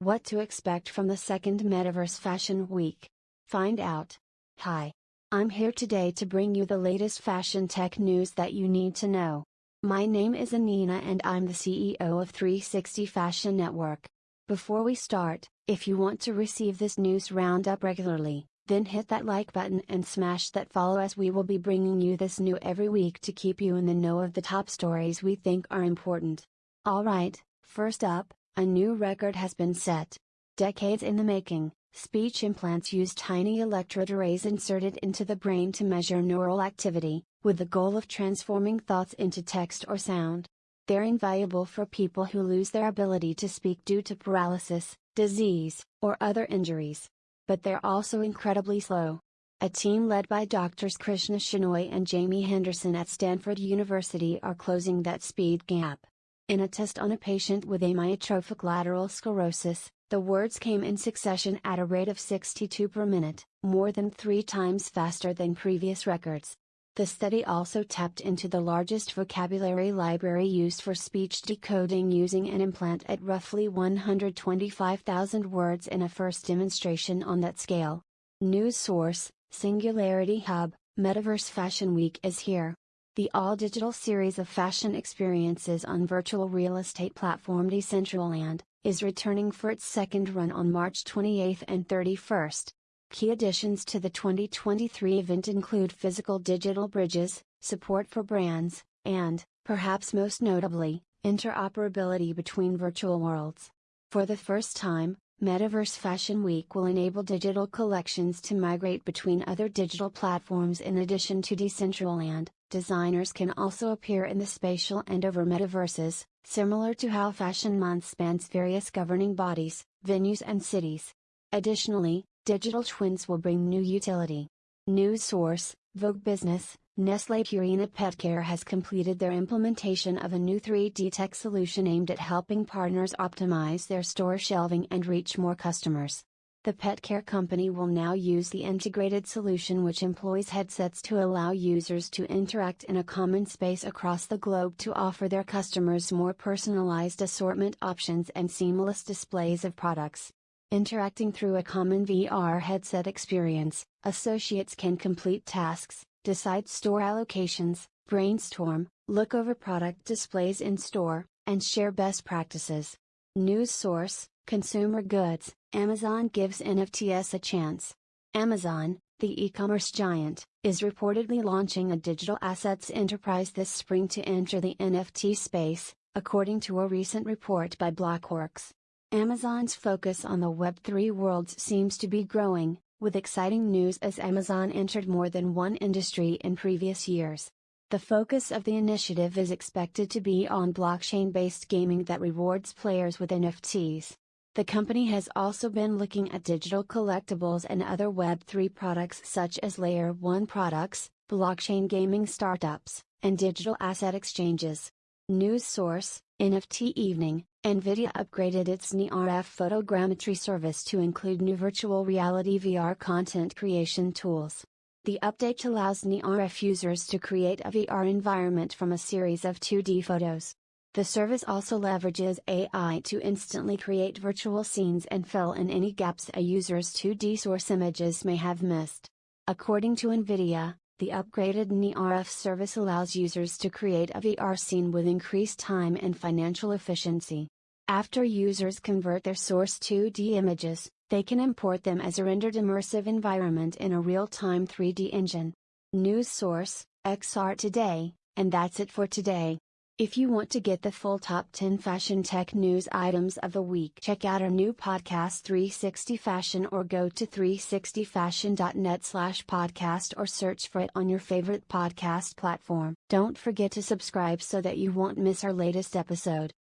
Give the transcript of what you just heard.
What to expect from the second Metaverse Fashion Week? Find out. Hi. I'm here today to bring you the latest fashion tech news that you need to know. My name is Anina and I'm the CEO of 360 Fashion Network. Before we start, if you want to receive this news roundup regularly, then hit that like button and smash that follow as we will be bringing you this new every week to keep you in the know of the top stories we think are important. Alright, first up, a new record has been set. Decades in the making, speech implants use tiny electrode arrays inserted into the brain to measure neural activity, with the goal of transforming thoughts into text or sound. They're invaluable for people who lose their ability to speak due to paralysis, disease, or other injuries but they're also incredibly slow. A team led by doctors Krishna Shenoy and Jaimie Henderson at Stanford University are closing that speed gap. In a test on a patient with amyotrophic lateral sclerosis, the words came in succession at a rate of 62 per minute, more than three times faster than previous records. The study also tapped into the largest vocabulary library used for speech decoding using an implant at roughly 125,000 words in a first demonstration on that scale. News source Singularity Hub Metaverse Fashion Week is here. The all digital series of fashion experiences on virtual real estate platform Decentraland is returning for its second run on March 28 and 31st. Key additions to the 2023 event include physical digital bridges, support for brands, and, perhaps most notably, interoperability between virtual worlds. For the first time, Metaverse Fashion Week will enable digital collections to migrate between other digital platforms in addition to Decentraland. Designers can also appear in the spatial and over metaverses, similar to how Fashion Month spans various governing bodies, venues, and cities. Additionally, Digital twins will bring new utility. News source, Vogue Business, Nestle Purina Petcare has completed their implementation of a new 3D tech solution aimed at helping partners optimize their store shelving and reach more customers. The pet care company will now use the integrated solution which employs headsets to allow users to interact in a common space across the globe to offer their customers more personalized assortment options and seamless displays of products. Interacting through a common VR headset experience, associates can complete tasks, decide store allocations, brainstorm, look over product displays in store, and share best practices. News source Consumer Goods Amazon gives NFTs a chance. Amazon, the e commerce giant, is reportedly launching a digital assets enterprise this spring to enter the NFT space, according to a recent report by Blockworks. Amazon's focus on the Web3 worlds seems to be growing, with exciting news as Amazon entered more than one industry in previous years. The focus of the initiative is expected to be on blockchain based gaming that rewards players with NFTs. The company has also been looking at digital collectibles and other Web3 products such as Layer 1 products, blockchain gaming startups, and digital asset exchanges. News source NFT Evening NVIDIA upgraded its NeRF photogrammetry service to include new virtual reality VR content creation tools. The update allows NeRF users to create a VR environment from a series of 2D photos. The service also leverages AI to instantly create virtual scenes and fill in any gaps a user's 2D source images may have missed. According to NVIDIA, the upgraded NeRF service allows users to create a VR scene with increased time and financial efficiency. After users convert their source 2D images, they can import them as a rendered immersive environment in a real-time 3D engine. News source, XR Today, and that's it for today. If you want to get the full top 10 fashion tech news items of the week, check out our new podcast 360 Fashion or go to 360fashion.net slash podcast or search for it on your favorite podcast platform. Don't forget to subscribe so that you won't miss our latest episode.